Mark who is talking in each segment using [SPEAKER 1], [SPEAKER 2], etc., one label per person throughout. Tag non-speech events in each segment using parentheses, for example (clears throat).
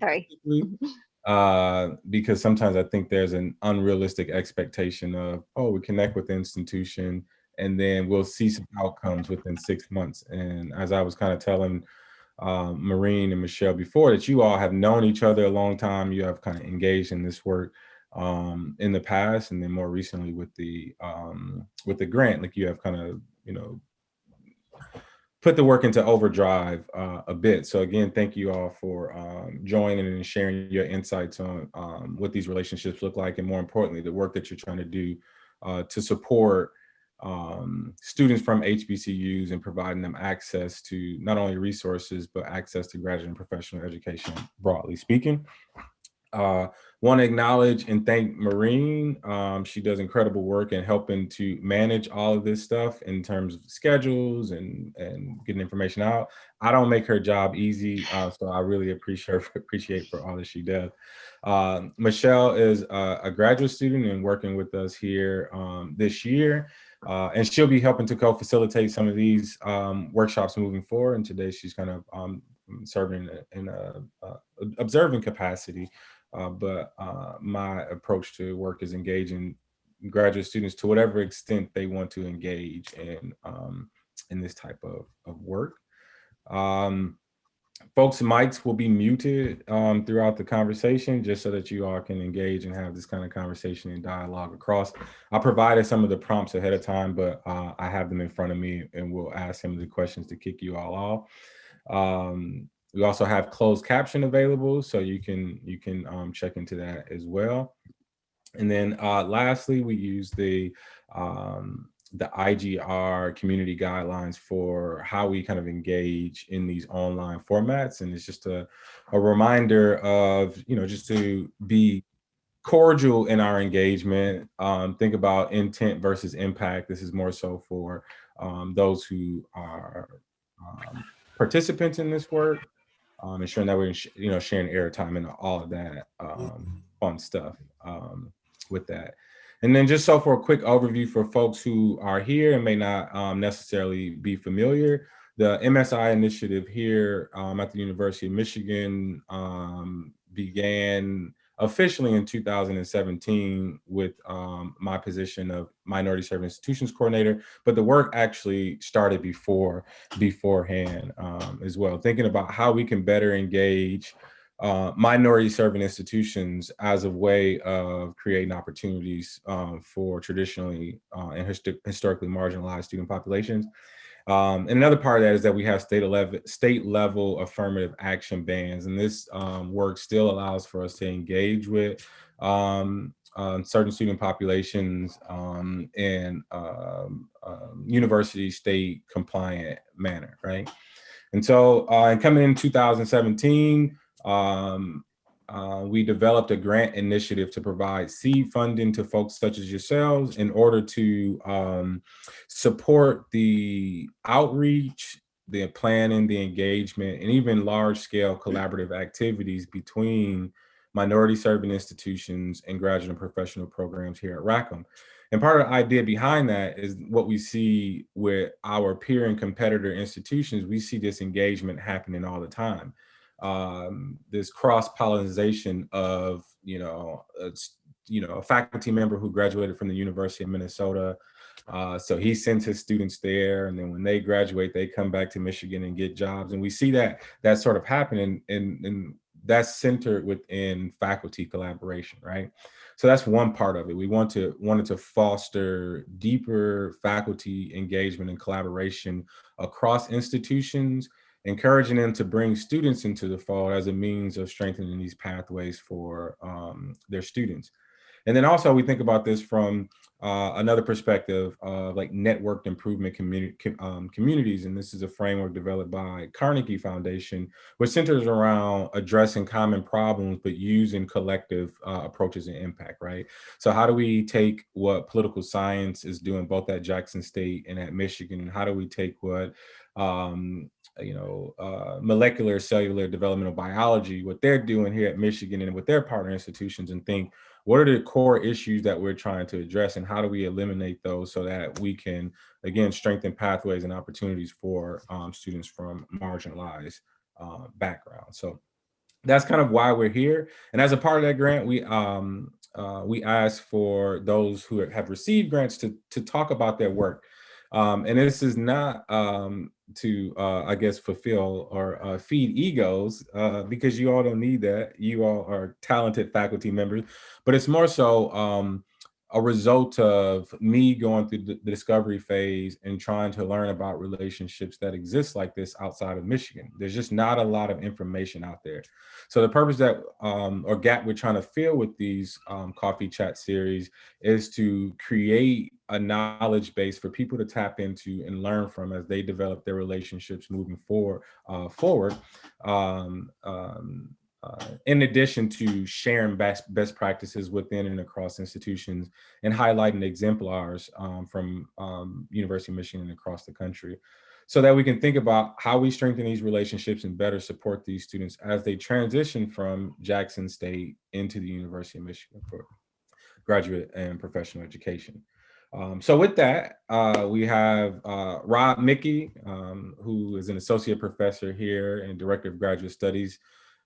[SPEAKER 1] Sorry.
[SPEAKER 2] uh, because sometimes I think there's an unrealistic expectation of, oh, we connect with the institution and then we'll see some outcomes within six months. And as I was kind of telling um, Maureen and Michelle before, that you all have known each other a long time, you have kind of engaged in this work um, in the past, and then more recently with the um, with the grant, like you have kind of you know put the work into overdrive uh, a bit. So again, thank you all for um, joining and sharing your insights on um, what these relationships look like, and more importantly, the work that you're trying to do uh, to support um, students from HBCUs and providing them access to not only resources, but access to graduate and professional education, broadly speaking. Uh, want to acknowledge and thank Maureen. Um, she does incredible work in helping to manage all of this stuff in terms of schedules and, and getting information out. I don't make her job easy, uh, so I really appreciate (laughs) her, appreciate for all that she does. Uh, Michelle is a, a, graduate student and working with us here um, this year. Uh, and she'll be helping to co-facilitate some of these um, workshops moving forward. And today she's kind of um, serving in a, a observing capacity uh, but uh, my approach to work is engaging graduate students to whatever extent they want to engage in um, in this type of, of work. Um, folks mics will be muted um, throughout the conversation just so that you all can engage and have this kind of conversation and dialogue across. I provided some of the prompts ahead of time, but uh, I have them in front of me and we'll ask some of the questions to kick you all off. Um, we also have closed caption available, so you can you can um, check into that as well. And then uh, lastly, we use the um, the IGR community guidelines for how we kind of engage in these online formats. And it's just a, a reminder of, you know, just to be cordial in our engagement. Um, think about intent versus impact. This is more so for um, those who are um, participants in this work um, ensuring that we're you know sharing airtime and all of that um, mm-hmm. fun stuff um, with that. And then just so for a quick overview for folks who are here and may not um, necessarily be familiar, the MSI initiative here um, at the University of Michigan um, began officially in 2017 with um, my position of minority serving institutions coordinator, but the work actually started before beforehand um, as well, thinking about how we can better engage uh, minority serving institutions as a way of creating opportunities um, for traditionally uh, and historically marginalized student populations. Um, and another part of that is that we have state level, state level affirmative action bans, and this um, work still allows for us to engage with um, um certain student populations um, in um, university state compliant manner, right? And so, uh, coming in 2017, uh, we developed a grant initiative to provide seed funding to folks such as yourselves in order to um, support the outreach, the planning, the engagement, and even large scale collaborative activities between minority serving institutions and graduate and professional programs here at Rackham. And part of the idea behind that is what we see with our peer and competitor institutions, we see this engagement happening all the time um, this cross pollination of you know a, you know a faculty member who graduated from the University of Minnesota. Uh, so he sends his students there, and then when they graduate, they come back to Michigan and get jobs. And we see that that sort of happening, and, and that's centered within faculty collaboration, right? So that's one part of it. We want to wanted to foster deeper faculty engagement and collaboration across institutions encouraging them to bring students into the fold as a means of strengthening these pathways for um, their students. And then also we think about this from uh, another perspective of like networked improvement um, communities. And this is a framework developed by Carnegie Foundation, which centers around addressing common problems, but using collective uh, approaches and impact, right? So how do we take what political science is doing both at Jackson State and at Michigan, and how do we take what um, you know, uh, molecular cellular developmental biology, what they're doing here at Michigan and with their partner institutions and think, what are the core issues that we're trying to address and how do we eliminate those so that we can, again, strengthen pathways and opportunities for um, students from marginalized uh, backgrounds. So that's kind of why we're here. And as a part of that grant, we um, uh, we asked for those who have received grants to to talk about their work. Um, and this is not um, to, uh, I guess, fulfill or uh, feed egos uh, because you all don't need that. You all are talented faculty members, but it's more so um, a result of me going through the discovery phase and trying to learn about relationships that exist like this outside of Michigan. There's just not a lot of information out there. So the purpose that, um, or gap we're trying to fill with these um, coffee chat series is to create a knowledge base for people to tap into and learn from as they develop their relationships moving forward. Uh, forward. Um, um uh, in addition to sharing best, best practices within and across institutions and highlighting exemplars um, from um, University of Michigan and across the country so that we can think about how we strengthen these relationships and better support these students as they transition from Jackson State into the University of Michigan for graduate and professional education. Um, so with that, uh, we have uh, Rob Mickey, um, who is an associate professor here and director of graduate studies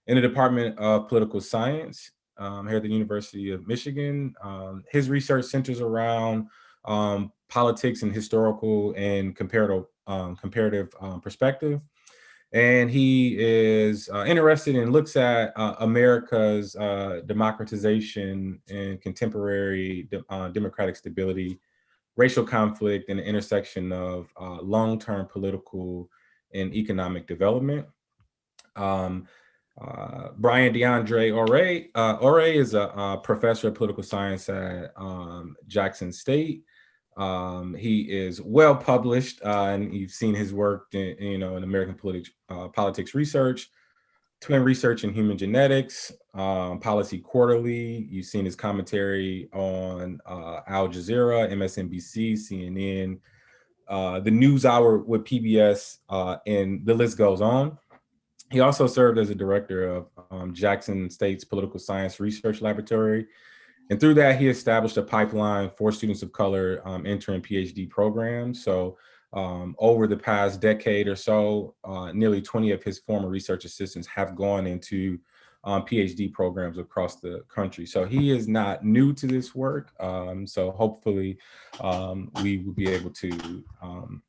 [SPEAKER 2] in the Department of Political Science um, here at the University of Michigan. Um, his research centers around um, politics and historical and comparative, um, comparative um, perspective. And he is uh, interested and looks at uh, America's uh, democratization and contemporary de uh, democratic stability, racial conflict, and the intersection of uh, long-term political and economic development. Um, uh, Byron D'Andra Orey. Uh, Orey is a, a, professor of political science at um, Jackson State. Um, he is well published, uh, and you've seen his work, in, you know, in American politics, uh, politics research, twin research in human genetics, um, policy quarterly. You've seen his commentary on uh, Al Jazeera, MSNBC, CNN, uh, the News Hour with PBS, and the list goes on. He also served as a director of um, Jackson State's Political Science Research Laboratory. And through that, he established a pipeline for students of color um, entering PhD programs. So um, over the past decade or so, uh, nearly 20 of his former research assistants have gone into um, PhD programs across the country. So he is not new to this work. Um, so hopefully um, we will be able to um,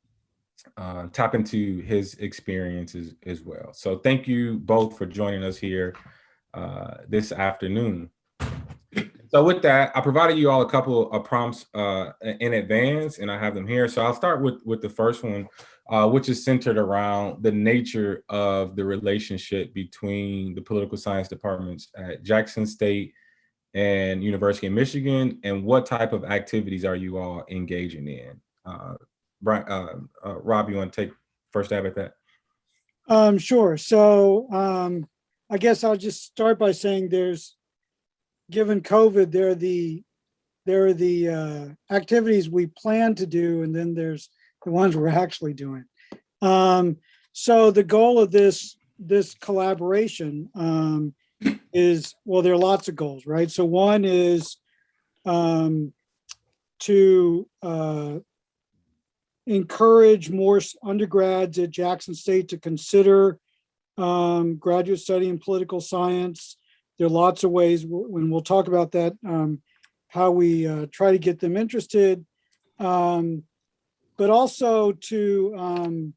[SPEAKER 2] uh, tap into his experiences as well. So thank you both for joining us here uh, this afternoon. So with that, I provided you all a couple of prompts uh, in advance and I have them here. So I'll start with, with the first one, uh, which is centered around the nature of the relationship between the political science departments at Jackson State and University of Michigan and what type of activities are you all engaging in? Uh, Brian, uh, uh, Rob, you want to take first stab at that?
[SPEAKER 1] Um, sure. So um, I guess I'll just start by saying there's, given COVID, there are the there are the uh, activities we plan to do, and then there's the ones we're actually doing. Um, so the goal of this this collaboration um, is well, there are lots of goals, right? So one is um, to uh, encourage more undergrads at Jackson State to consider um, graduate study in political science. There are lots of ways, when we'll talk about that, um, how we uh, try to get them interested, um, but also to um,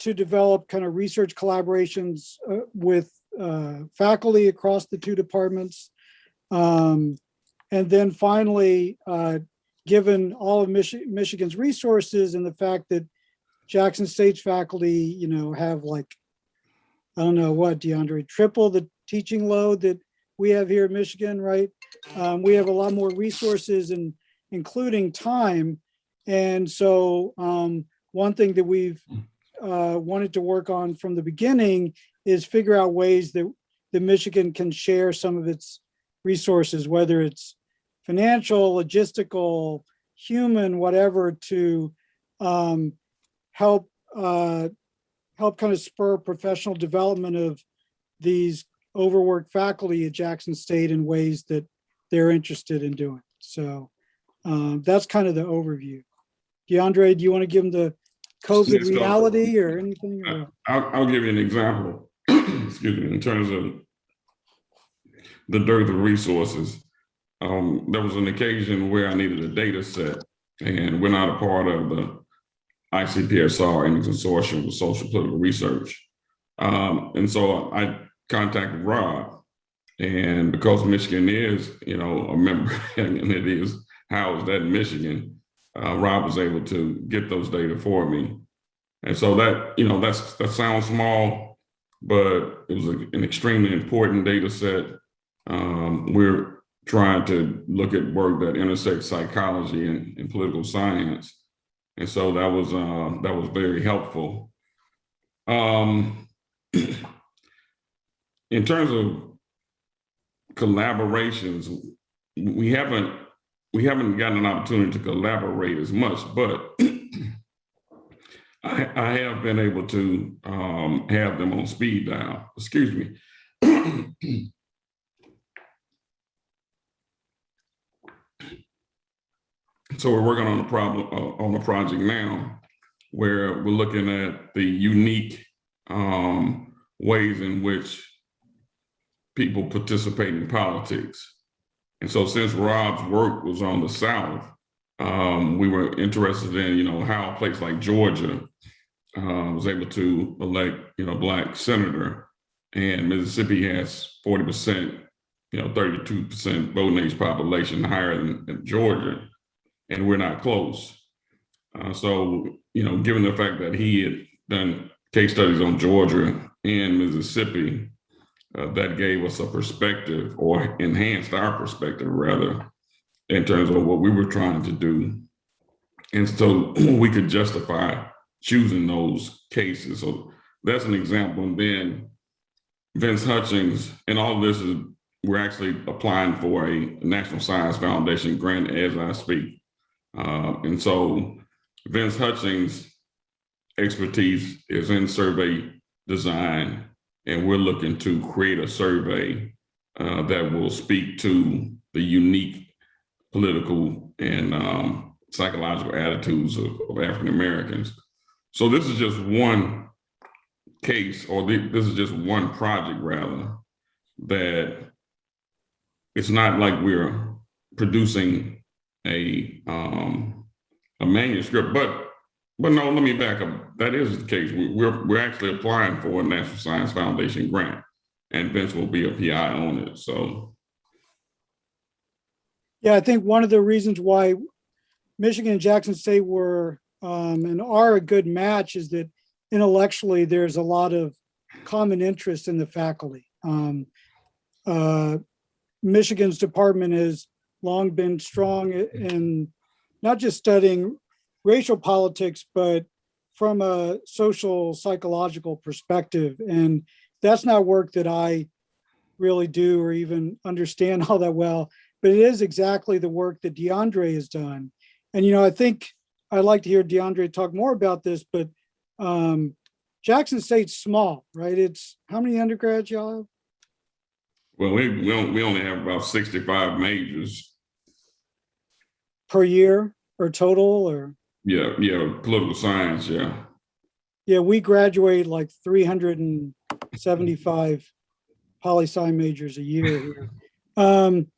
[SPEAKER 1] to develop kind of research collaborations uh, with uh, faculty across the two departments. Um, and then finally, uh, given all of Michi Michigan's resources and the fact that Jackson State's faculty, you know, have like, I don't know what, D'Andra, triple the teaching load that we have here in Michigan, right? Um, we have a lot more resources and including time. And so um, one thing that we've uh, wanted to work on from the beginning is figure out ways that the Michigan can share some of its resources, whether it's financial, logistical, human, whatever, to um, help uh, help kind of spur professional development of these overworked faculty at Jackson State in ways that they're interested in doing. So um, that's kind of the overview. D'Andra, do you want to give them the COVID reality or anything? Or?
[SPEAKER 3] I'll, I'll give you an example, (clears throat) excuse me, in terms of the dearth of resources. Um, there was an occasion where I needed a data set and we're not a part of the ICPSR and the consortium with social political research. Um, and so I contacted Rob and because Michigan is, you know, a member (laughs) and it is housed at Michigan, uh, Rob was able to get those data for me. And so that, you know, that's, that sounds small, but it was a- an extremely important data set. Um, we're trying to look at work that intersects psychology and, and political science. And so that was, uh, that was very helpful. Um, (clears throat) in terms of collaborations, we haven't, we haven't gotten an opportunity to collaborate as much, but (clears throat) I, I have been able to um, have them on speed dial, excuse me. (clears throat) So we're working on a problem, uh, on a project now where we're looking at the unique um, ways in which people participate in politics. And so since Rob's work was on the South, um, we were interested in, you know, how a place like Georgia uh, was able to elect, you know, black senator and Mississippi has 40%, you know, 32% voting age population higher than, than Georgia, and we're not close. Uh, so, you know, given the fact that he had done case studies on Georgia and Mississippi, uh, that gave us a perspective or enhanced our perspective rather in terms of what we were trying to do. And so (clears throat) we could justify choosing those cases. So that's an example. And then Vince Hutchings, and all of this is, we're actually applying for a National Science Foundation grant as I speak. Uh, and so Vince Hutchings' expertise is in survey design, and we're looking to create a survey uh, that will speak to the unique political and um, psychological attitudes of, of African Americans. So this is just one case, or thi- this is just one project rather, that it's not like we're producing a um, a manuscript, but but no, let me back up. That is the case. We, we're we're actually applying for a National Science Foundation grant, and Vince will be a PI on it. So
[SPEAKER 1] Yeah, I think one of the reasons why Michigan and Jackson State were um, and are a good match is that intellectually, there's a lot of common interest in the faculty. Um, uh, Michigan's department has long been strong in not just studying racial politics, but from a social psychological perspective. And that's not work that I really do or even understand (laughs) all that well but it is exactly the work that D'Andra has done. And, you know, I think I'd like to hear D'Andra talk more about this, but um, Jackson State's small, right? It's, how many undergrads y'all have?
[SPEAKER 3] well, we we we only have about sixty five majors.
[SPEAKER 1] Per year or total or?
[SPEAKER 3] Yeah, yeah, political science. Yeah,
[SPEAKER 1] Yeah, we graduate like 375 poli sci majors a year here. (laughs) Um,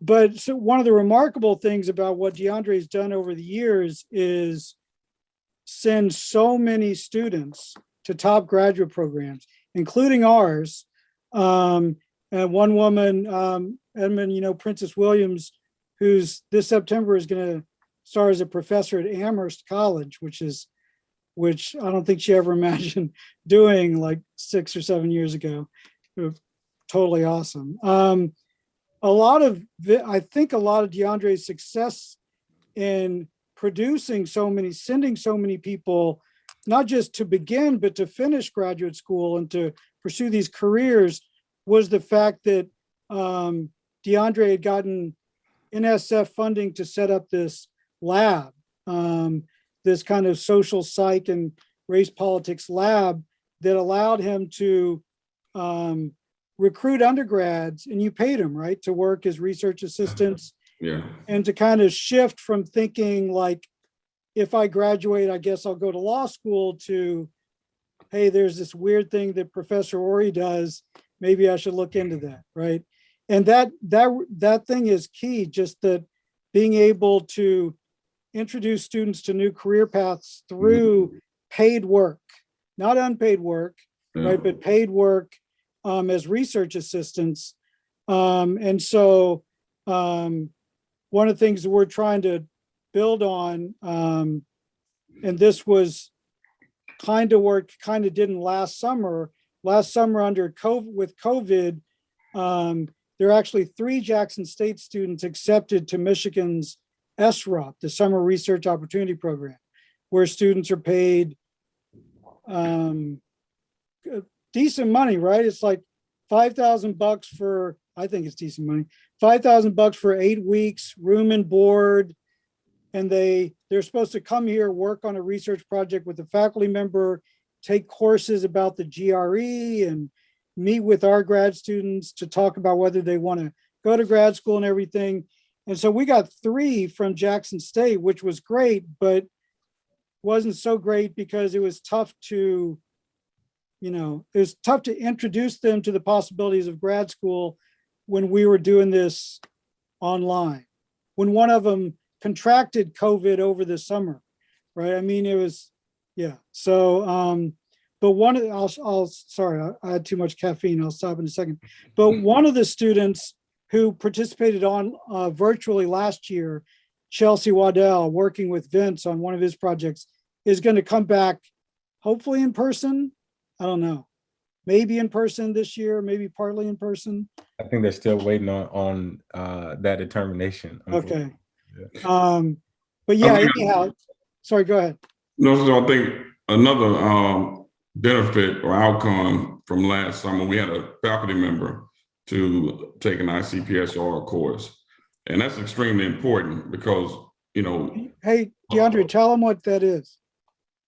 [SPEAKER 1] but so one of the remarkable things about what D'Andra has done over the years is send so many students to top graduate programs, including ours. Um, and one woman, um, Edmund, you know, Princess Williams, who's this September is going to start as a professor at Amherst College, which is which I don't think she ever (laughs) imagined doing like six or seven years ago. Totally awesome. Um, a lot of, I think a lot of D'Andra's success in producing so many, sending so many people, not just to begin, but to finish graduate school and to pursue these careers was the fact that um, D'Andra had gotten NSF funding to set up this lab. Um, this kind of social psych and race politics lab that allowed him to um, recruit undergrads and you paid them, right, to work as research assistants (laughs)
[SPEAKER 3] yeah,
[SPEAKER 1] and to kind of shift from thinking like, if I graduate, I guess I'll go to law school to, hey, there's this weird thing that Professor Orey does. Maybe I should look into that, right? And that, that, that thing is key, just that being able to introduce students to new career paths through paid work, not unpaid work, right, but paid work um, as research assistants. Um, and so um, one of the things that we're trying to build on, um, and this was kind of worked, kind of didn't last summer. Last summer under COVID, with COVID, um, there are actually three Jackson State students accepted to Michigan's SROP, the Summer Research Opportunity Program, where students are paid um, decent money, right? It's like five thousand bucks for, I think it's decent money, five thousand bucks for eight weeks, room and board. And they, they're supposed to come here, work on a research project with a faculty member, take courses about the GRE and meet with our grad students to talk about whether they want to go to grad school and everything. And so we got three from Jackson State, which was great, but wasn't so great because it was tough to, you know, it was tough to introduce them to the possibilities of grad school when we were doing this online. When one of them contracted COVID over the summer, right? I mean, it was, yeah. So, um, but one of, I'll, I'll, sorry, I- I had too much caffeine. I'll stop in a second. But one of the students who participated on uh, virtually last year, Chelsea Waddell, working with Vince on one of his projects, is going to come back, hopefully in person. I don't know. Maybe in person this year, maybe partly in person.
[SPEAKER 2] I think they're still waiting on, on, uh, that determination.
[SPEAKER 1] Okay. Um, but yeah, anyhow, sorry, go ahead.
[SPEAKER 3] No, so I think another um, benefit or outcome from last summer, we had a faculty member to take an ICPSR course. And that's extremely important because, you know,
[SPEAKER 1] Hey, D'Andra, tell them what that is.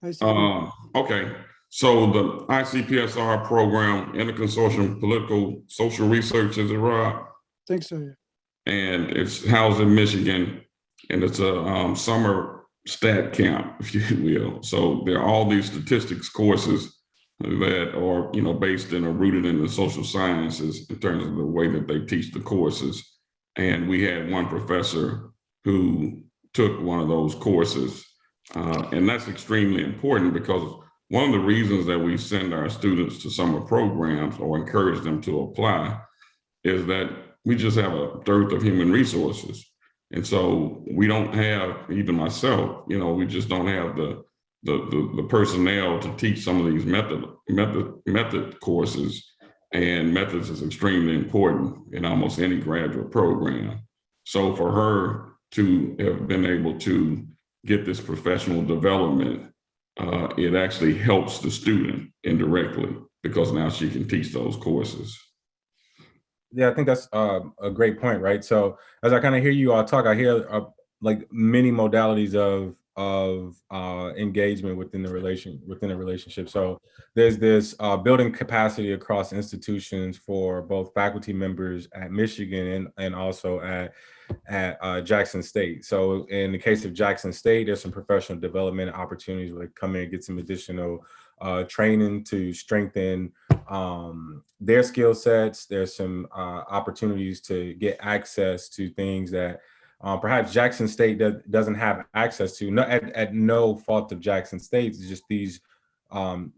[SPEAKER 1] I
[SPEAKER 3] uh, okay. So the ICPSR program, Interconsortium Political Social Research, is it Rob?
[SPEAKER 1] Think so, yeah.
[SPEAKER 3] and it's housed in Michigan, and it's a um, summer stat camp, if you will. So there are all these statistics courses that are, you know, based in or rooted in the social sciences in terms of the way that they teach the courses. And we had one professor who took one of those courses, uh, and that's extremely important because one of the reasons that we send our students to summer programs or encourage them to apply is that we just have a dearth of human resources. And so we don't have, even myself, you know, we just don't have the, the, the, the personnel to teach some of these method, method, method courses. And methods is extremely important in almost any graduate program. So for her to have been able to get this professional development, uh, it actually helps the student indirectly because now she can teach those courses.
[SPEAKER 2] Yeah, I think that's uh, a great point, right? So as I kind of hear you all talk, I hear uh, like many modalities of of uh, engagement within the relation within a relationship. So there's this uh, building capacity across institutions for both faculty members at Michigan and, and also at at uh, Jackson State. So in the case of Jackson State, there's some professional development opportunities where they come in and get some additional uh, training to strengthen um, their skill sets. There's some uh, opportunities to get access to things that uh, perhaps Jackson State does, doesn't have access to. No, at, at no fault of Jackson State, it's just these um,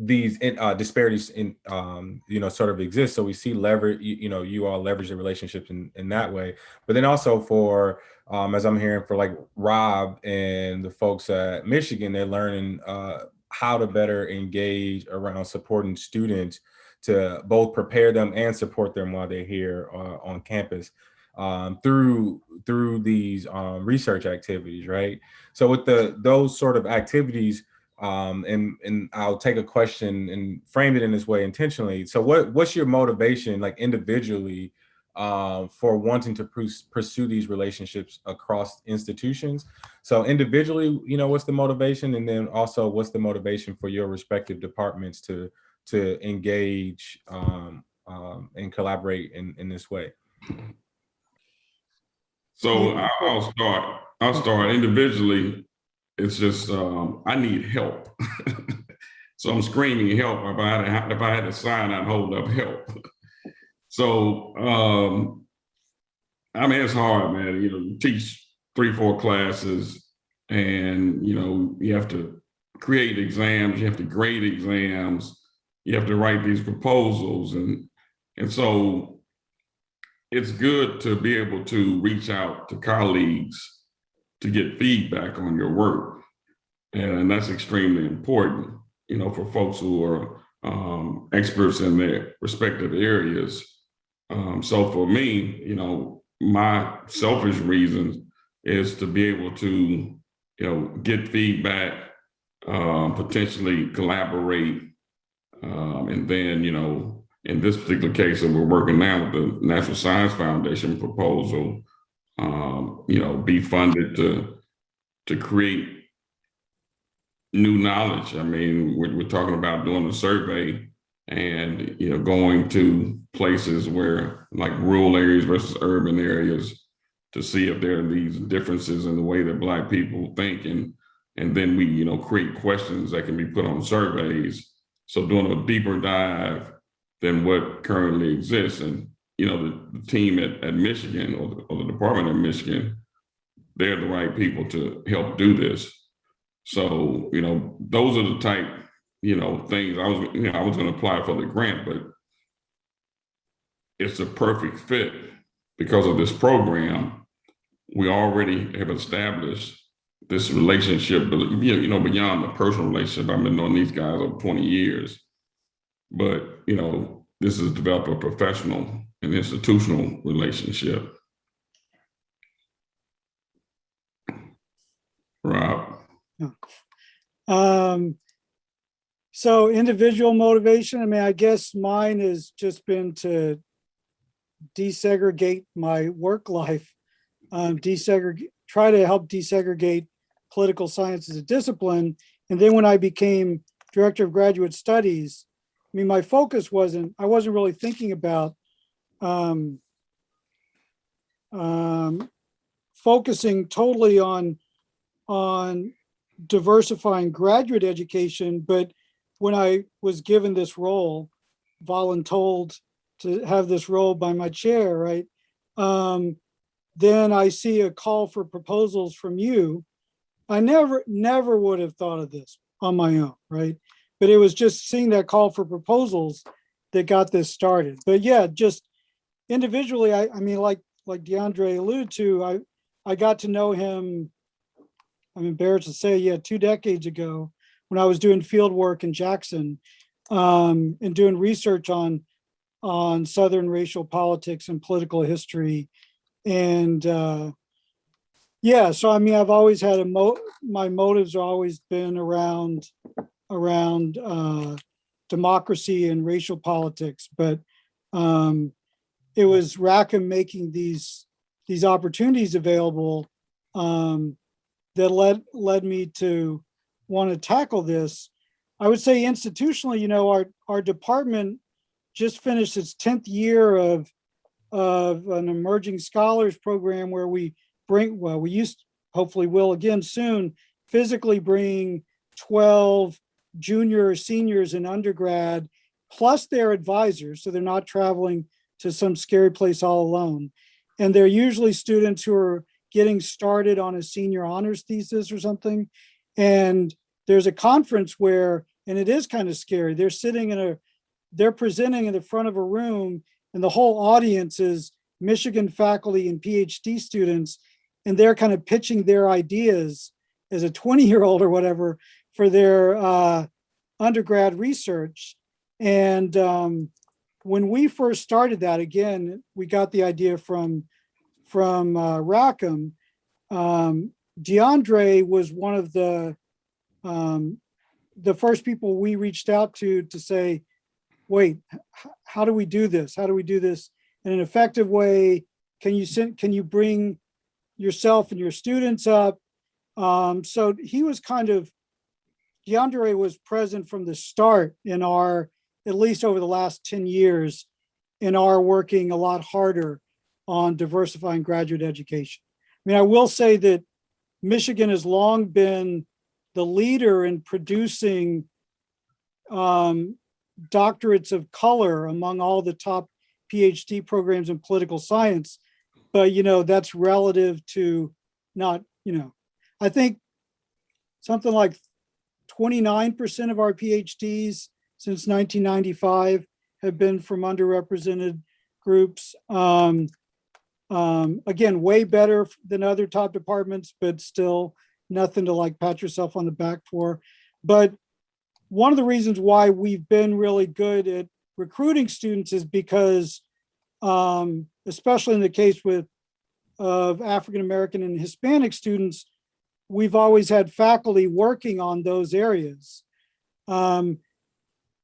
[SPEAKER 2] these uh, disparities in um, you know sort of exist. So we see leverage. You, you know, you all leverage the relationships in in that way. But then also for um, as I'm hearing for like Rob and the folks at Michigan, they're learning uh, how to better engage around supporting students to both prepare them and support them while they're here uh, on campus um, through through these um, research activities, right? So with the those sort of activities, um, and and I'll take a question and frame it in this way intentionally. So what what's your motivation, like individually, um, for wanting to pursue these relationships across institutions? So individually, you know, what's the motivation, and then also what's the motivation for your respective departments to to engage um, um, and collaborate in in this way?
[SPEAKER 3] So I'll start, I'll start individually. It's just, um, I need help. (laughs) So I'm screaming help. If I had, to- if I had to sign, I'd hold up help. (laughs) So, um, I mean, it's hard, man. You know, you teach three, four classes and, you know, you have to create exams, you have to grade exams, you have to write these proposals and, and so it's good to be able to reach out to colleagues to get feedback on your work. And that's extremely important, you know, for folks who are um, experts in their respective areas. Um, so for me, you know, my selfish reasons is to be able to, you know, get feedback, um, potentially collaborate, um, and then, you know, in this particular case that we're working now with the National Science Foundation proposal, um, you know, be funded to to create new knowledge. I mean, we're, we're talking about doing a survey and, you know, going to places where like rural areas versus urban areas to see if there are these differences in the way that black people think and and then we, you know, create questions that can be put on surveys. So doing a deeper dive than what currently exists. And, you know, the, the team at, at Michigan or the, or the Department of Michigan, they're the right people to help do this. So, you know, those are the type, you know, things I was, you know, I was going to apply for the grant, but it's a perfect fit because of this program. We already have established this relationship, you know, beyond the personal relationship, I've been knowing these guys over 20 years. But, you know, this is developed a professional and institutional relationship. Rob,
[SPEAKER 1] Um, so individual motivation, I mean, I guess mine has just been to desegregate my work life, um, desegregate, try to help desegregate political science as a discipline. And then when I became director of graduate studies, I mean, my focus wasn't, I wasn't really thinking about um, um, focusing totally on on diversifying graduate education, but when I was given this role, voluntold to have this role by my chair, right? Um, then I see a call for proposals from you. I never, never would have thought of this on my own, right? But it was just seeing that call for proposals that got this started. But yeah, just individually, I, I mean, like like D'Andra alluded to, I I got to know him I'm embarrassed to say, yeah, two decades ago, when I was doing field work in Jackson um, and doing research on on Southern racial politics and political history. And uh, yeah, so I mean, I've always had a mo my motives have always been around around uh, democracy and racial politics, but um, it was Rackham making these these opportunities available um, that led led me to want to tackle this. I would say institutionally, you know, our our department just finished its 10th year of of an emerging scholars program where we bring, well, we used, hopefully will again soon, physically bring 12 junior or seniors in undergrad, plus their advisors, so they're not traveling to some scary place all alone. And they're usually students who are getting started on a senior honors thesis or something. And there's a conference where, and it is kind of scary, they're sitting in a, they're presenting in the front of a room and the whole audience is Michigan faculty and PhD students, and they're kind of pitching their ideas as a 20 year old or whatever for their uh, undergrad research. And um, when we first started that, again, we got the idea from from uh, Rackham. Um, D'Andra was one of the um, the first people we reached out to to say, wait, how do we do this? How do we do this in an effective way? Can you send, can you bring yourself and your students up? Um, so he was kind of, D'Andra was present from the start in our, at least over the last 10 years, in our working a lot harder on diversifying graduate education. I mean, I will say that Michigan has long been the leader in producing um, doctorates of color among all the top PhD programs in political science. But, you know, that's relative to not, you know, I think something like 29% of our PhDs since 1995 have been from underrepresented groups. Um, um, again, way better than other top departments, but still nothing to like pat yourself on the back for. But one of the reasons why we've been really good at recruiting students is because, um, especially in the case with of African American and Hispanic students, we've always had faculty working on those areas. Um,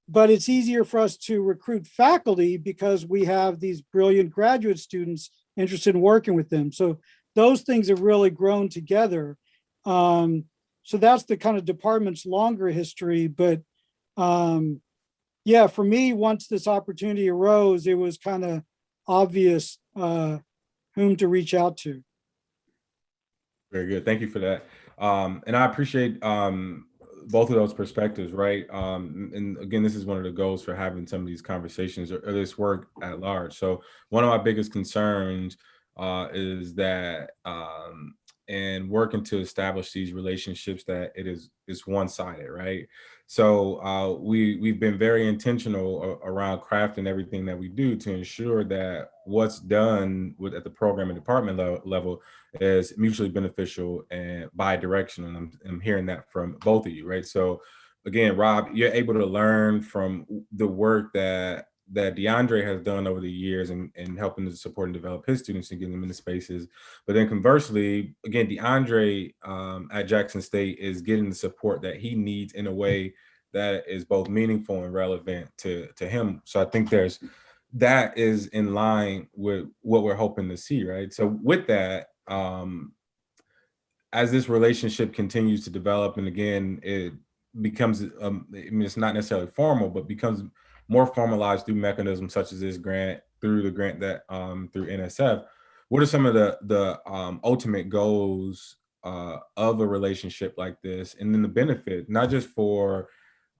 [SPEAKER 1] but it's easier for us to recruit faculty because we have these brilliant graduate students interested in working with them. So those things have really grown together. Um, so that's the kind of department's longer history, but um, yeah, for me, once this opportunity arose, it was kind of obvious uh, whom to reach out to.
[SPEAKER 2] Very good. Thank you for that. Um, and I appreciate um, both of those perspectives, right? Um, and again, this is one of the goals for having some of these conversations or, or this work at large. So one of my biggest concerns uh, is that um, and working to establish these relationships that it is is one-sided, right? So uh, we we've been very intentional around crafting everything that we do to ensure that what's done with at the program and department level, is mutually beneficial and bi-directional. And I'm, I'm hearing that from both of you, right? So again, Rob, you're able to learn from the work that that D'Andra has done over the years and, and helping to support and develop his students and getting them into spaces. But then conversely, again, D'Andra um, at Jackson State is getting the support that he needs in a way that is both meaningful and relevant to, to him. So I think there's that is in line with what we're hoping to see, right? So with that, um, as this relationship continues to develop, and again, it becomes, um, I mean, it's not necessarily formal, but becomes more formalized through mechanisms such as this grant, through the grant that um, through NSF. What are some of the the um, ultimate goals uh, of a relationship like this, and then the benefit, not just for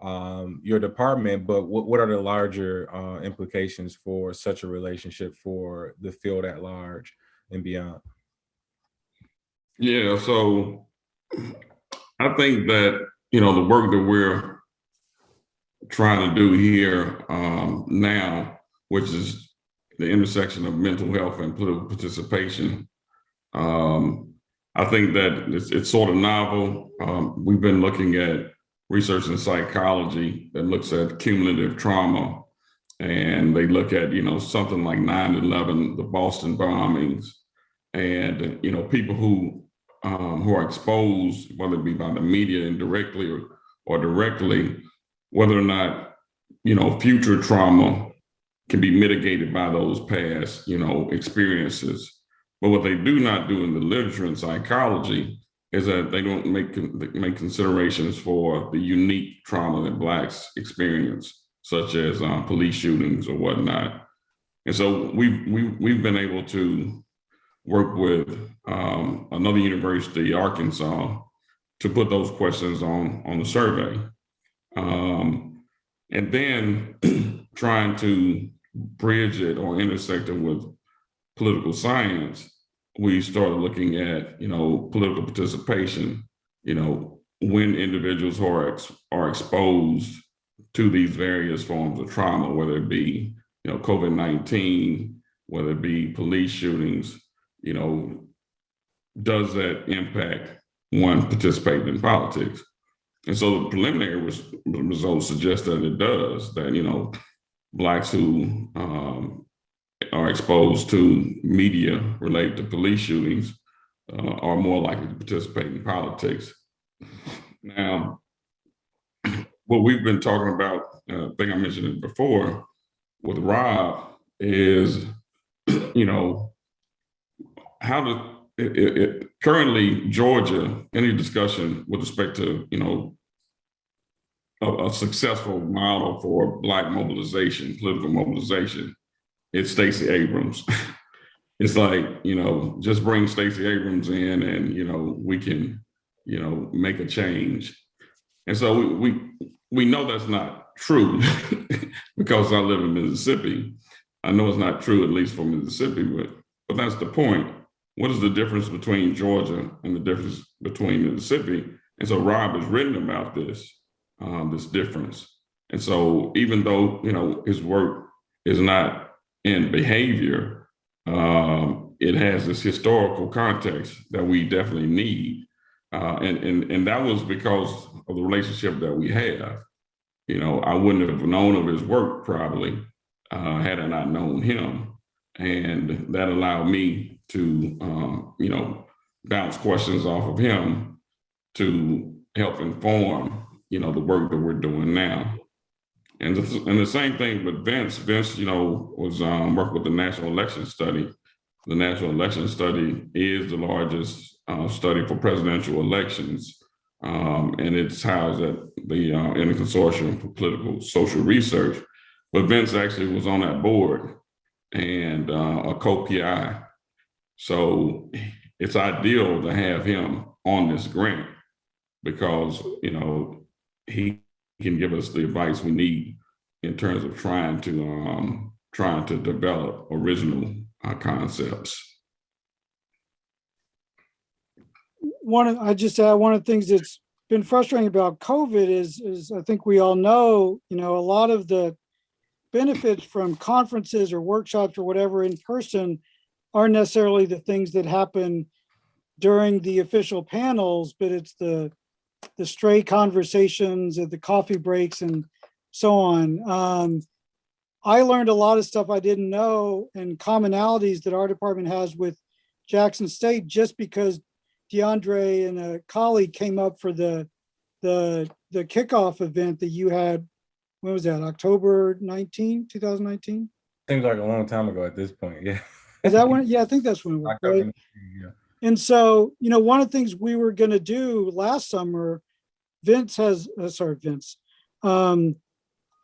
[SPEAKER 2] um, your department, but what, what are the larger uh, implications for such a relationship for the field at large and beyond?
[SPEAKER 3] Yeah, so I think that, you know, the work that we're trying to do here um, now, which is the intersection of mental health and political participation. Um, I think that it's, it's sort of novel. Um, we've been looking at research in psychology that looks at cumulative trauma. And they look at, you know, something like 9-11, the Boston bombings, and, you know, people who um, who are exposed, whether it be by the media indirectly or, or directly, whether or not, you know, future trauma can be mitigated by those past, you know, experiences. But what they do not do in the literature and psychology is that they don't make make considerations for the unique trauma that blacks experience, such as um, police shootings or whatnot. And so we've we've we've been able to work with um, another university, Arkansas, to put those questions on on the survey. Um, and then (clears throat) trying to bridge it or intersect it with political science, we started looking at, you know, political participation, you know, when individuals who are, ex are exposed to these various forms of trauma, whether it be, you know, COVID-19, whether it be police shootings, you know, does that impact one participating in politics? And so the preliminary res results suggest that it does, that, you know, Blacks who um, are exposed to media related to police shootings uh, are more likely to participate in politics. Now, what we've been talking about, uh, I think I mentioned it before, with Rob is, (clears throat) you know, how to it, it, currently Georgia, any discussion with respect to, you know, a, a, successful model for black mobilization, political mobilization, it's Stacey Abrams. (laughs) it's like, you know, just bring Stacey Abrams in and, you know, we can, you know, make a change. And so we, we, we know that's not true (laughs) because I live in Mississippi. I know it's not true, at least for Mississippi, but, but that's the point. What is the difference between Georgia and the difference between Mississippi? And so Rob has written about this, um, this difference. And so even though, you know, his work is not in behavior, um, it has this historical context that we definitely need. Uh, and, and, and that was because of the relationship that we have. You know, I wouldn't have known of his work probably uh, had I not known him. And that allowed me to, um, you know, bounce questions off of him to help inform, you know, the work that we're doing now. And the, and the same thing with Vince. Vince, you know, was um, working with the National Election Study. The National Election Study is the largest uh, study for presidential elections, um, and it's housed at the uh, in the Consortium for Political Social Research. But Vince actually was on that board and uh, a co-PI. So it's ideal to have him on this grant because, you know, he can give us the advice we need in terms of trying to um, trying to develop original uh, concepts.
[SPEAKER 1] one of, I just add, one of the things that's been frustrating about COVID is, is I think we all know, you know, a lot of the benefits from conferences or workshops or whatever in person aren't necessarily the things that happen during the official panels, but it's the, the stray conversations at the coffee breaks and so on. Um, I learned a lot of stuff I didn't know and commonalities that our department has with Jackson State just because D'Andra and a colleague came up for the the the kickoff event that you had. When was that? October 19, 2019?
[SPEAKER 2] Seems like a long time ago at this point, yeah. (laughs)
[SPEAKER 1] Is that when? Yeah, I think that's when it was. Right?
[SPEAKER 2] yeah.
[SPEAKER 1] And so, you know, one of the things we were gonna do last summer, Vince has, uh, sorry, Vince. Um,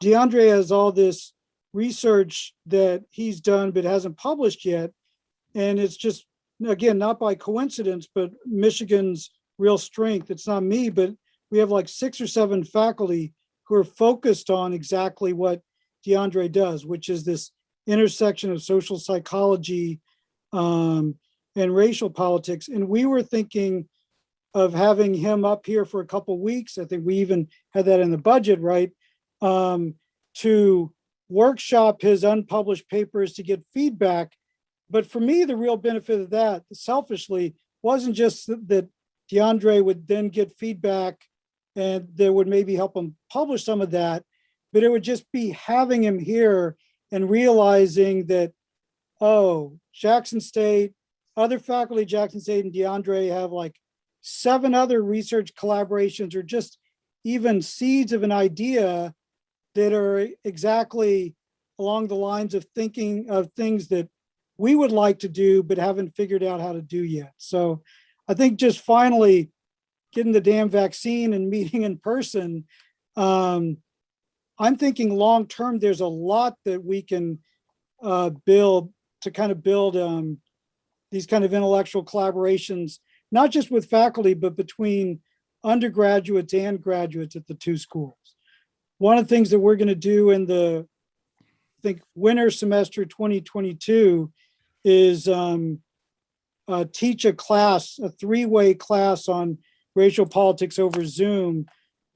[SPEAKER 1] D'Andra has all this research that he's done but hasn't published yet. And it's just, again, not by coincidence, but Michigan's real strength. It's not me, but we have like six or seven faculty who are focused on exactly what D'Andra does, which is this intersection of social psychology, um, and racial politics. And we were thinking of having him up here for a couple weeks. I think we even had that in the budget, right? Um, to workshop his unpublished papers to get feedback. But for me, the real benefit of that, selfishly, wasn't just that- that D'Andra would then get feedback and that would maybe help him publish some of that, but it would just be having him here and realizing that, oh, Jackson State, other faculty Jackson State and D'Andra have like seven other research collaborations or just even seeds of an idea that are exactly along the lines of thinking of things that we would like to do but haven't figured out how to do yet. So I think just finally getting the damn vaccine and (laughs) meeting in person, um, I'm thinking long-term, there's a lot that we can uh, build to kind of build um, these kind of intellectual collaborations, not just with faculty, but between undergraduates and graduates at the two schools. One of the things that we're going to do in the, I think, winter semester 2022 is um, uh, teach a class, a three-way class on racial politics over Zoom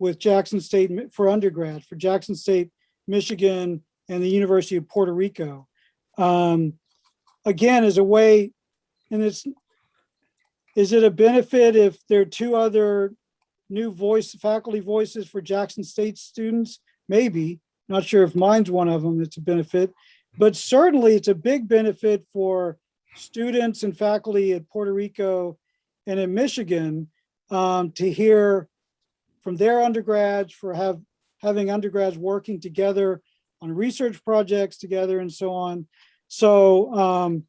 [SPEAKER 1] with Jackson State for undergrad, for Jackson State, Michigan, and the University of Puerto Rico. Um, again, as a way, and it's, is it a benefit if there are two other new voice, faculty voices for Jackson State students? Maybe, not sure if mine's one of them, it's a benefit. But certainly it's a big benefit for students and faculty at Puerto Rico and in Michigan um, to hear from their undergrads for have, having undergrads working together on research projects together and so on. So, um,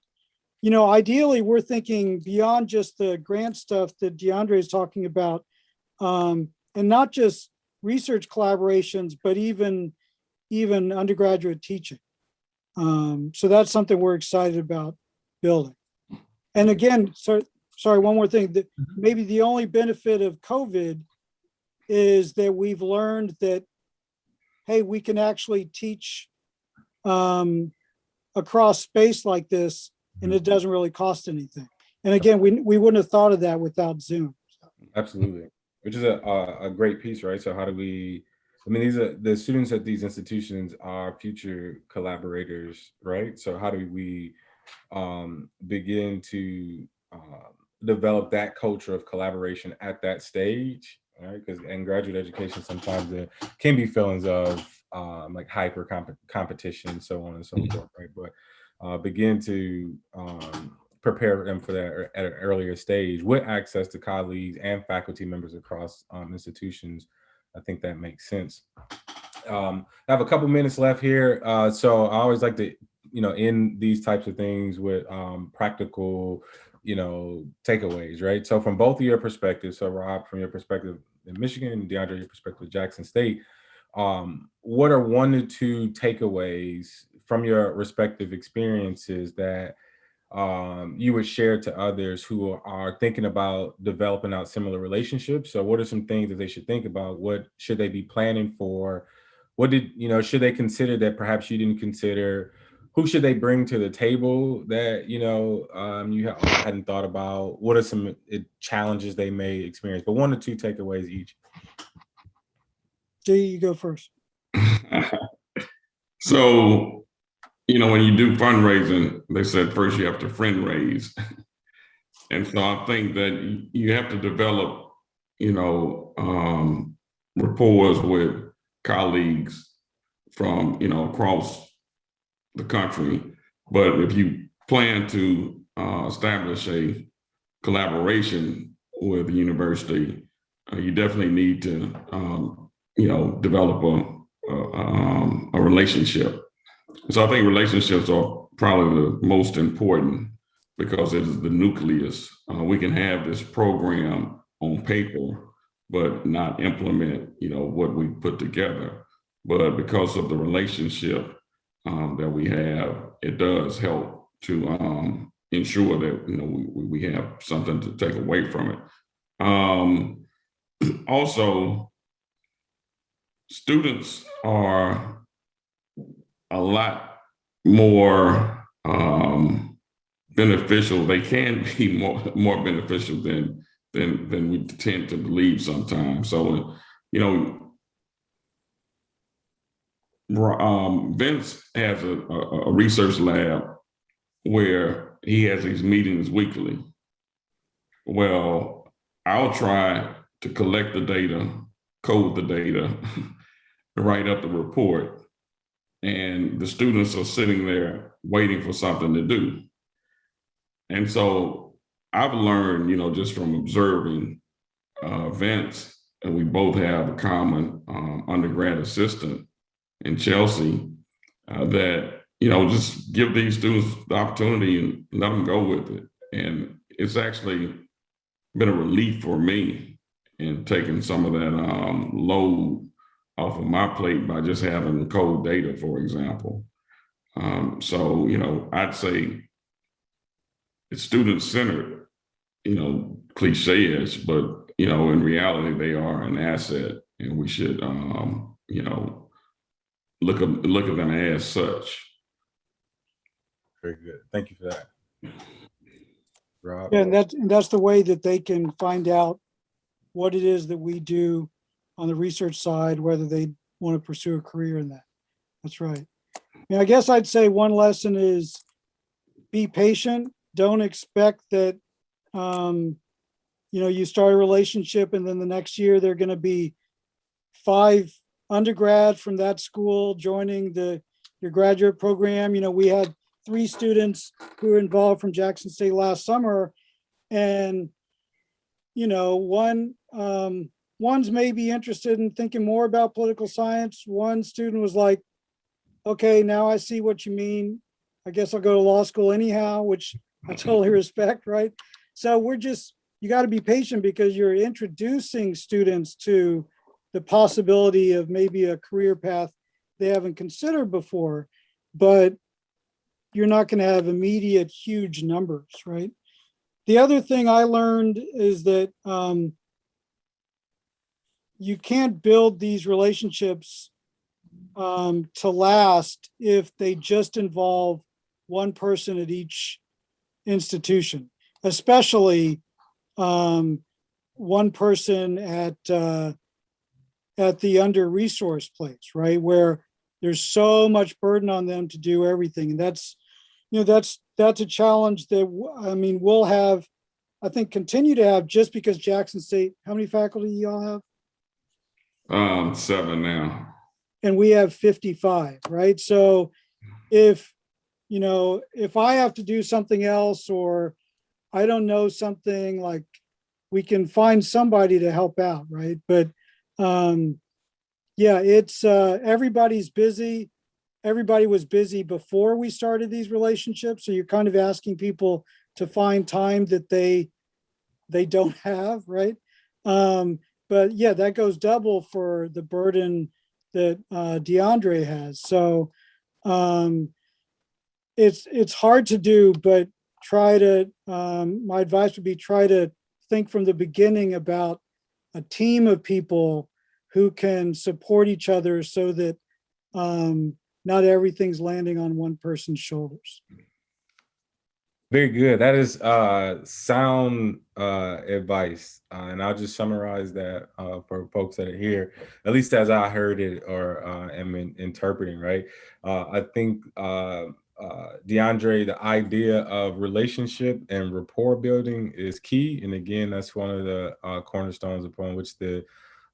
[SPEAKER 1] you know, ideally, we're thinking beyond just the grant stuff that D'Andra is talking about, um, and not just research collaborations, but even even undergraduate teaching. Um, so that's something we're excited about building. And again, so sorry, one more thing. That maybe the only benefit of COVID is that we've learned that, hey, we can actually teach um, across space like this and it doesn't really cost anything. And again, we, we wouldn't have thought of that without Zoom.
[SPEAKER 2] Absolutely, which is a, a, a great piece, right? So how do we, I mean, these are, the students at these institutions are future collaborators, right? So how do we um, begin to uh, develop that culture of collaboration at that stage, right? Because in graduate education, sometimes there can be feelings of um, like hyper comp competition, so on and so forth, right? But uh, begin to um, prepare them for that at an earlier stage with access to colleagues and faculty members across um, institutions. I think that makes sense. Um, I have a couple minutes left here. Uh, so I always like to, you know, end these types of things with um, practical, you know, takeaways, right? So from both of your perspectives, so Rob, from your perspective in Michigan and D'Andra, your perspective Jackson State, um, what are one or two takeaways from your respective experiences that um, you would share to others who are thinking about developing out similar relationships? So what are some things that they should think about? What should they be planning for? What did, you know, should they consider that perhaps you didn't consider? Who should they bring to the table that, you know, um, you ha- hadn't thought about? What are some uh, challenges they may experience? But one or two takeaways each.
[SPEAKER 1] Jay, you go first. (laughs)
[SPEAKER 3] so, you know, when you do fundraising, they said first you have to friend raise. (laughs) and so I think that you have to develop, you know, um, rapport with colleagues from, you know, across the country. But if you plan to uh, establish a collaboration with the university, uh, you definitely need to, um, you know, develop a, a, um, a relationship. So I think relationships are probably the most important because it is the nucleus. Uh, we can have this program on paper, but not implement, you know, what we put together. But because of the relationship um, that we have, it does help to um, ensure that you know we, we have something to take away from it. Um, (clears throat) also, students are a lot more um, beneficial. They can (laughs) be more more beneficial than than than we tend to believe sometimes. So, you know, um, Vince has a, a, a research lab where he has these meetings weekly. Well, I'll try to collect the data, code the data, (laughs) write up the report, and the students are sitting there waiting for something to do. And so I've learned, you know, just from observing uh, Vince, and we both have a common um, undergrad assistant in Chelsea, uh, that, you know, just give these students the opportunity and let them go with it. And it's actually been a relief for me in taking some of that um, load off of my plate by just having cold data, for example. Um, so, you know, I'd say it's student centered, you know, cliche-ish, but, you know, in reality, they are an asset and we should, um, you know, look, at look at them as such.
[SPEAKER 2] Very good. Thank you for that. Rob?
[SPEAKER 1] Yeah, and that's, and that's the way that they can find out what it is that we do on the research side, whether they want to pursue a career in that. That's right. Yeah, I guess I'd say one lesson is be patient. Don't expect that, um, you know, you start a relationship and then the next year they're going to be five undergrad from that school joining the your graduate program. You know, we had three students who were involved from Jackson State last summer. And, you know, one, um, one's maybe interested in thinking more about political science. One student was like, okay, now I see what you mean. I guess I'll go to law school anyhow, which I (laughs) totally respect, right? So we're just, you got to be patient because you're introducing students to the possibility of maybe a career path they haven't considered before, but you're not going to have immediate huge numbers, right? The other thing I learned is that um, you can't build these relationships um, to last if they just involve one person at each institution, especially um, one person at uh, at the under-resourced place, right? Where there's so much burden on them to do everything. And that's, you know, that's that's a challenge that I mean, we'll have, I think, continue to have just because Jackson State, how many faculty y'all have?
[SPEAKER 3] Um, seven now.
[SPEAKER 1] and we have 55, right? So if, you know, if I have to do something else or I don't know something like, we can find somebody to help out, right? But um yeah, it's uh everybody's busy. Everybody was busy before we started these relationships. So you're kind of asking people to find time that they they don't (laughs) have, right? Um, but yeah, that goes double for the burden that uh, D'Andra has. So um, it's it's hard to do, but try to. Um, my advice would be try to think from the beginning about a team of people who can support each other, so that um, not everything's landing on one person's shoulders.
[SPEAKER 2] Very good. That is uh, sound uh, advice, uh, and I'll just summarize that uh, for folks that are here, at least as I heard it or uh, am in, interpreting. Right. Uh, I think D'Andra, the idea of relationship and rapport building is key, and again, that's one of the cornerstones upon which the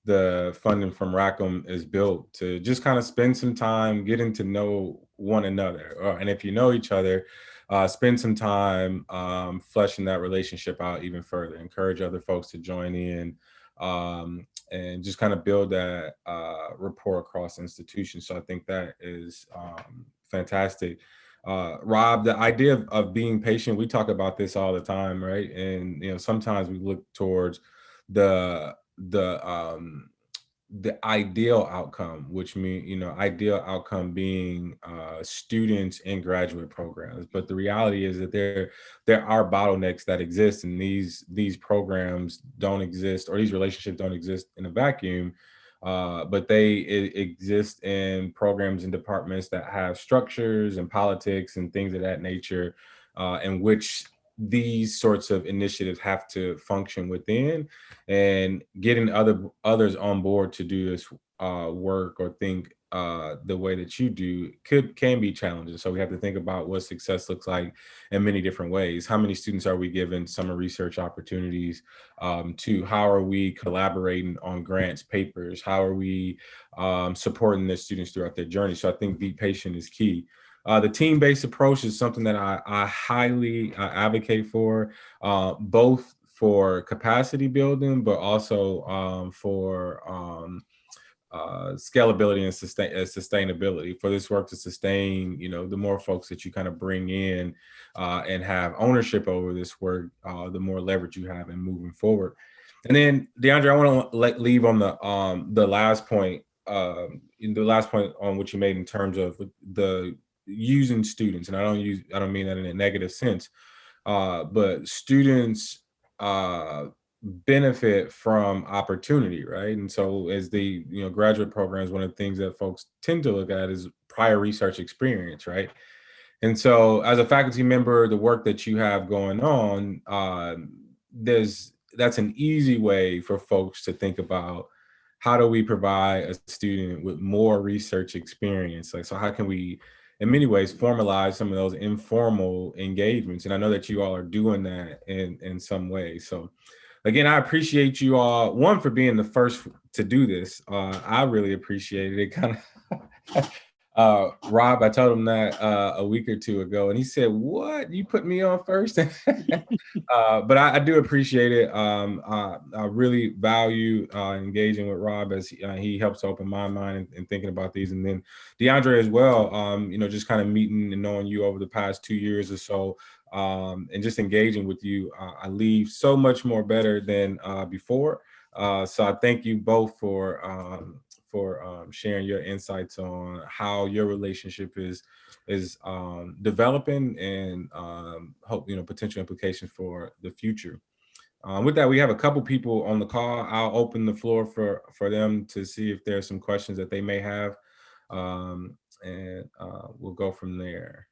[SPEAKER 2] the funding from Rackham is built to just kind of spend some time getting to know one another, and if you know each other uh, spend some time um, fleshing that relationship out even further. Encourage other folks to join in um, and just kind of build that uh, rapport across institutions. So I think that is um, fantastic. Uh, Rob, the idea of, of being patient, we talk about this all the time, right? And you know, sometimes we look towards the the um, the ideal outcome, which mean you know ideal outcome being uh, students in graduate programs. But the reality is that there there are bottlenecks that exist, and these these programs don't exist, or these relationships don't exist in a vacuum. Uh, but they exist in programs and departments that have structures and politics and things of that nature, uh, in which these sorts of initiatives have to function within and getting other others on board to do this uh, work or think uh, the way that you do could can be challenging. So we have to think about what success looks like in many different ways. How many students are we given summer research opportunities? Um, to how are we collaborating on grants, papers? How are we um, supporting the students throughout their journey? So I think be patient is key. Uh, the team-based approach is something that I, I highly uh, advocate for, uh, both for capacity building, but also um, for um, uh, scalability and sustain, uh, sustainability. For this work to sustain, you know, the more folks that you kind of bring in uh, and have ownership over this work, uh, the more leverage you have in moving forward. And then, D'Andra, I want to let leave on the um, the last point, um, in the last point on what you made in terms of the using students, and I don't use I don't mean that in a negative sense, uh, but students uh, benefit from opportunity, right? And so as the you know graduate programs, one of the things that folks tend to look at is prior research experience, right? And so as a faculty member, the work that you have going on, uh, there's that's an easy way for folks to think about how do we provide a student with more research experience? Like, so how can we in many ways formalize some of those informal engagements and i know that you all are doing that in in some way. So again i appreciate you all one for being the first to do this. Uh, i really appreciated it. Kind of (laughs) uh, rob i told him that uh, a week or two ago and he said what? You put me on first? (laughs) Uh, but I, I, do appreciate it. Um, i really value uh, engaging with rob as he, uh, he helps open my mind and, thinking about these. And then deandre as well um, you know just kind of meeting and knowing you over the past two years or so um, and just engaging with you. I leave so much more better than before. So i thank you both for um, for um, sharing your insights on how your relationship is is um, developing and um, hope you know potential implications for the future. Um, with that, we have a couple people on the call. I'll open the floor for for them to see if there's some questions that they may have, um, and uh, we'll go from there.